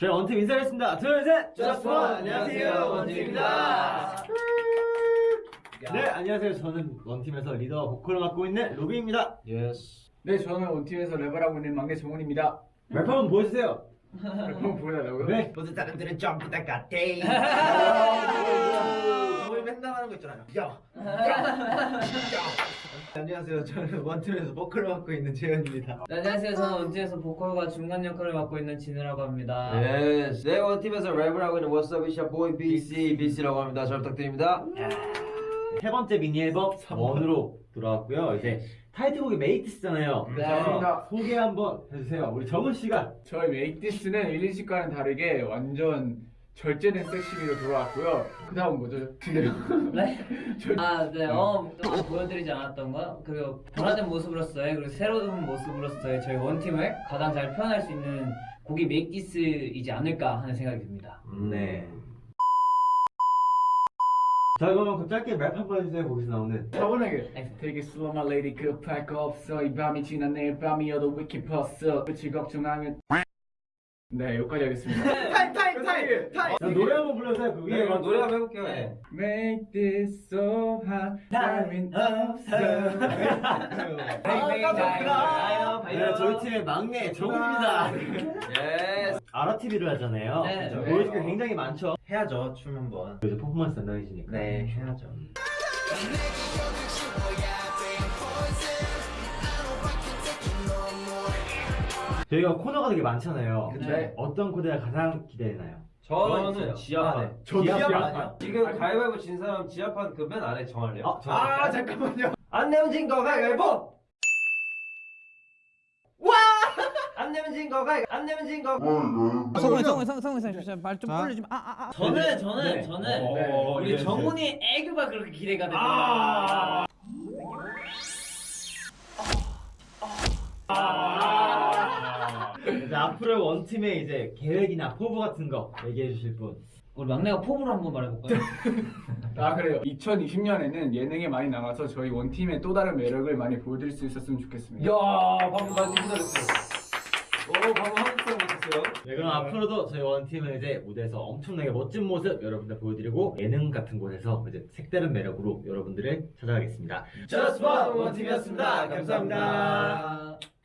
저희 원팀 인사하겠습니다. 둘, 셋! Just One! 안녕하세요, 원팀입니다. 네, 안녕하세요. 저는 원팀에서 리더 보컬을 맡고 있는 로비입니다. Yes. 네, 저는 원팀에서 랩을 하고 있는 막내 정훈입니다. 랩 한번 보여주세요. 한번 보여달라고요? 네. 모든 사람들은 전부 다 같아. 우리 맨날 하는 거 있잖아요. 야, 야, 야. 안녕하세요. 저는 원팀에서 보컬을 맡고 있는 재현입니다. 네, 안녕하세요. 저는 원팀에서 보컬과 중간 역할을 맡고 있는 진우라고 합니다. Yes. 네, 원팀에서 랩을 하고 있는 What's up, it's your boy BC, BC라고 합니다. 잘 부탁드립니다. 세 번째 미니 앨범 3 ONE으로 돌아왔고요. 이제 타이틀곡이 Make This잖아요. 네. 맞습니다. 소개 한번 해주세요. 우리 정훈 씨가. 저희 Make This는 1, 2집과는 다르게 완전 절제된 섹시미로 돌아왔고요. 그 다음 뭐죠? 근데요? 네? 아, 네. 어, 또 보여드리지 않았던 거. 그리고 변화된 모습으로서의 그리고 새로운 모습으로서의 저희 원팀을 가장 잘 표현할 수 있는 곡이 메이키스이지 않을까 하는 생각이 듭니다. 네. 자, 그러면 그 짧게 랩 한번 해주세요. 거기서 나오는. 차분하게. 되게 slow my lady 급할 거 없어 이 밤이 지나 내일 밤이어도 위키 퍼스 끝이 걱정하면 네 여기까지 하겠습니다 타임, 타임, 타임. 자, 노래 한번 불러주세요. 그 위에. 네, 노래 한번 해볼게요. 예. Make this so hot 타임은 없어 네, 저희 팀의 막내 정훈입니다. Yes. 아라TV를 하잖아요. 네. 그죠? 보여줄 게 굉장히 많죠. 해야죠, 춤 한번. 이제 퍼포먼스 담당이시니까. 네, 해야죠. 저희가 코너가 되게 많잖아요. 네. 어떤 코너가 가장 기대되나요? 저는 지하판. 아, 네. 저 지하판 지하판. 아니야? 지금 가위바위보 진 사람 지하판 그 맨 아래 정할래요. 아, 저 아, 잠깐만요. 안 내면 진 거 가위바위보! 와! 안 내면 진 거 가위 안 내면 진 거. 성훈이 성훈이 성훈이 성훈이 성훈이 말좀 올리지 마. 아, 아, 아. 저는, 저는, 네. 저는 어, 우리 네, 정훈이 애교가 그렇게 기대가 됩니다. 아. 이제 앞으로 원팀의 이제 계획이나 포부 같은 거 얘기해 주실 분. 우리 막내가 포부를 한번 말해볼까요? 아 그래요 2020년에는 예능에 많이 나가서 저희 원팀의 또 다른 매력을 많이 보여드릴 수 있었으면 좋겠습니다 야, 방금 나 지금 기다렸어요. 오, 방금 한국 사람 못했어요. 네, 그럼 앞으로도 저희 원팀은 이제 무대에서 엄청나게 멋진 모습 여러분들 보여드리고 예능 같은 곳에서 이제 색다른 매력으로 여러분들을 찾아가겠습니다. Just One 원팀이었습니다. 감사합니다. 감사합니다.